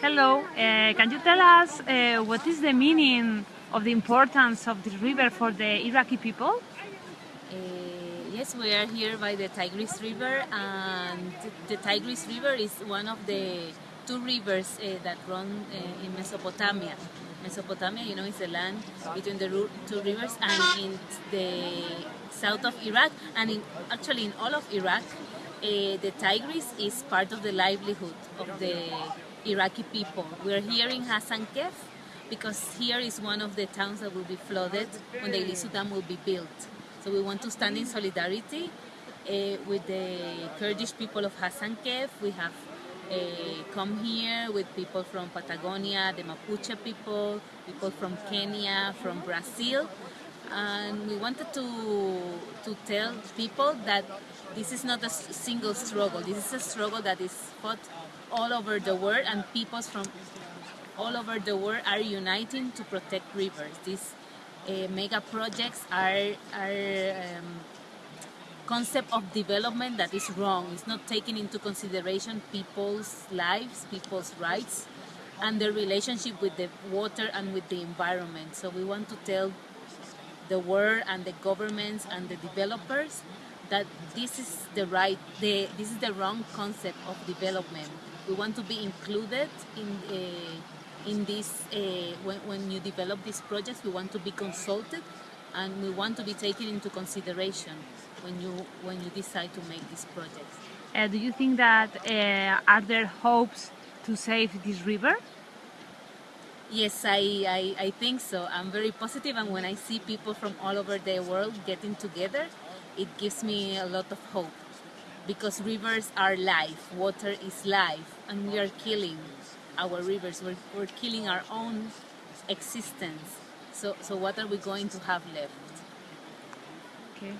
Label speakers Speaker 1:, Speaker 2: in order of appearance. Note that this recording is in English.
Speaker 1: Hello, uh, can you tell us uh, what is the meaning of the importance of this river for the Iraqi people?
Speaker 2: Uh, yes, we are here by the Tigris River, and the Tigris River is one of the two rivers uh, that run uh, in Mesopotamia. Mesopotamia, you know, is the land between the two rivers, and in the south of Iraq, and in, actually in all of Iraq, uh, the Tigris is part of the livelihood of the Iraqi people. We're here in Hasankeyf because here is one of the towns that will be flooded when the Ilisu Dam will be built. So we want to stand in solidarity uh, with the Kurdish people of Hasankeyf. We have uh, come here with people from Patagonia, the Mapuche people, people from Kenya, from Brazil, and we wanted to to tell people that this is not a single struggle. This is a struggle that is fought all over the world, and peoples from all over the world are uniting to protect rivers. These uh, mega projects are are um, concept of development that is wrong. It's not taking into consideration people's lives, people's rights, and their relationship with the water and with the environment. So we want to tell the world and the governments and the developers that this is the right, the, this is the wrong concept of development. We want to be included in uh, in this uh, when, when you develop these projects. We want to be consulted, and we want to be taken into consideration when you when you decide to make these projects.
Speaker 1: Uh, do you think that uh, are there hopes to save this river?
Speaker 2: Yes, I, I, I think so. I'm very positive, and when I see people from all over the world getting together, it gives me a lot of hope because rivers are life, water is life, and we are killing our rivers. We're, we're killing our own existence. So, so what are we going to have left?
Speaker 1: Okay.